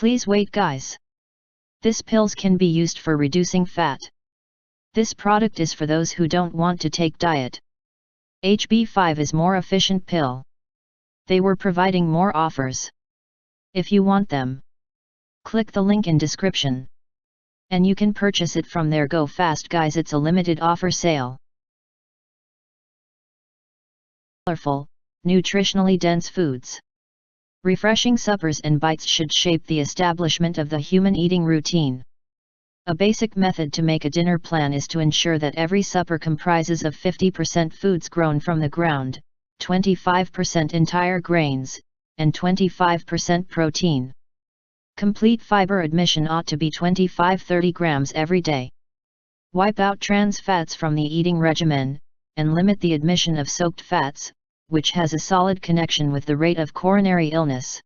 Please wait guys. This pills can be used for reducing fat. This product is for those who don't want to take diet. HB5 is more efficient pill. They were providing more offers. If you want them, click the link in description. And you can purchase it from there go fast guys it's a limited offer sale. Colorful, nutritionally dense foods. Refreshing suppers and bites should shape the establishment of the human eating routine. A basic method to make a dinner plan is to ensure that every supper comprises of 50% foods grown from the ground, 25% entire grains, and 25% protein. Complete fiber admission ought to be 25-30 grams every day. Wipe out trans fats from the eating regimen, and limit the admission of soaked fats, which has a solid connection with the rate of coronary illness.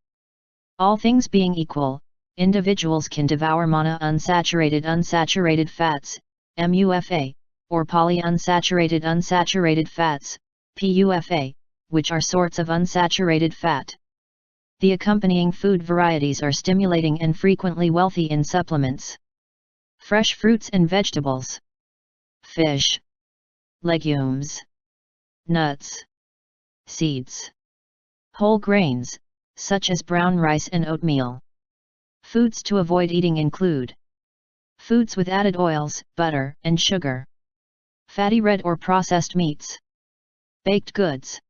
All things being equal, individuals can devour monounsaturated unsaturated fats, MUFA, or polyunsaturated unsaturated fats, PUFA, which are sorts of unsaturated fat. The accompanying food varieties are stimulating and frequently wealthy in supplements. Fresh fruits and vegetables. Fish. Legumes. Nuts seeds. Whole grains, such as brown rice and oatmeal. Foods to avoid eating include Foods with added oils, butter, and sugar. Fatty red or processed meats. Baked goods.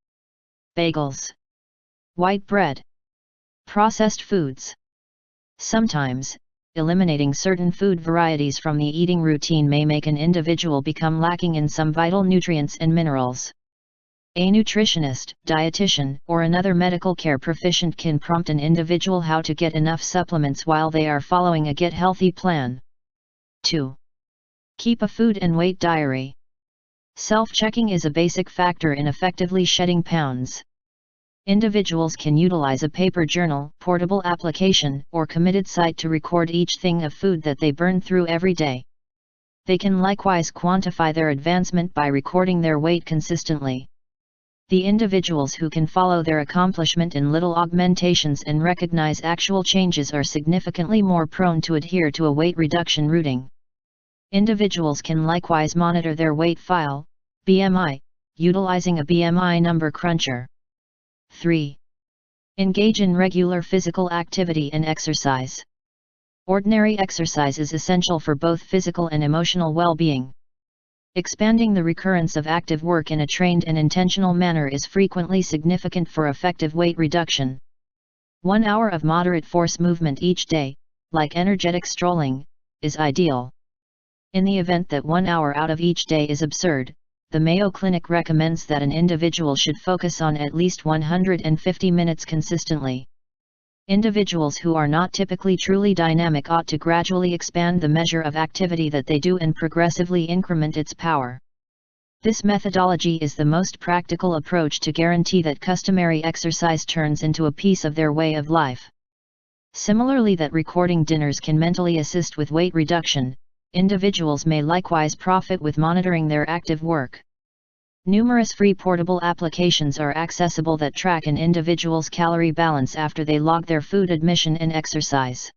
Bagels. White bread. Processed foods. Sometimes, eliminating certain food varieties from the eating routine may make an individual become lacking in some vital nutrients and minerals. A nutritionist, dietitian, or another medical care proficient can prompt an individual how to get enough supplements while they are following a get healthy plan. 2. Keep a food and weight diary. Self-checking is a basic factor in effectively shedding pounds. Individuals can utilize a paper journal, portable application, or committed site to record each thing of food that they burn through every day. They can likewise quantify their advancement by recording their weight consistently. The individuals who can follow their accomplishment in little augmentations and recognize actual changes are significantly more prone to adhere to a weight reduction routing. Individuals can likewise monitor their weight file, BMI, utilizing a BMI number cruncher. 3. Engage in regular physical activity and exercise. Ordinary exercise is essential for both physical and emotional well-being. Expanding the recurrence of active work in a trained and intentional manner is frequently significant for effective weight reduction. One hour of moderate force movement each day, like energetic strolling, is ideal. In the event that one hour out of each day is absurd, the Mayo Clinic recommends that an individual should focus on at least 150 minutes consistently. Individuals who are not typically truly dynamic ought to gradually expand the measure of activity that they do and progressively increment its power. This methodology is the most practical approach to guarantee that customary exercise turns into a piece of their way of life. Similarly that recording dinners can mentally assist with weight reduction, individuals may likewise profit with monitoring their active work. Numerous free portable applications are accessible that track an individual's calorie balance after they log their food admission and exercise.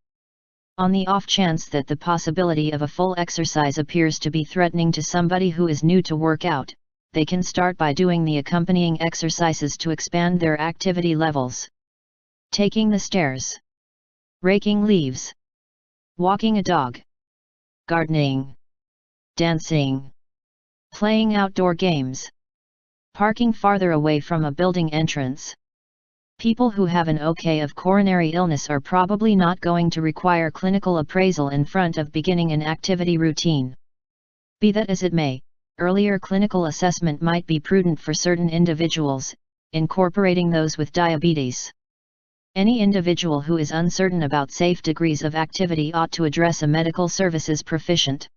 On the off chance that the possibility of a full exercise appears to be threatening to somebody who is new to workout, they can start by doing the accompanying exercises to expand their activity levels. Taking the stairs. Raking leaves. Walking a dog. Gardening. Dancing. Playing outdoor games parking farther away from a building entrance. People who have an OK of coronary illness are probably not going to require clinical appraisal in front of beginning an activity routine. Be that as it may, earlier clinical assessment might be prudent for certain individuals, incorporating those with diabetes. Any individual who is uncertain about safe degrees of activity ought to address a medical services proficient.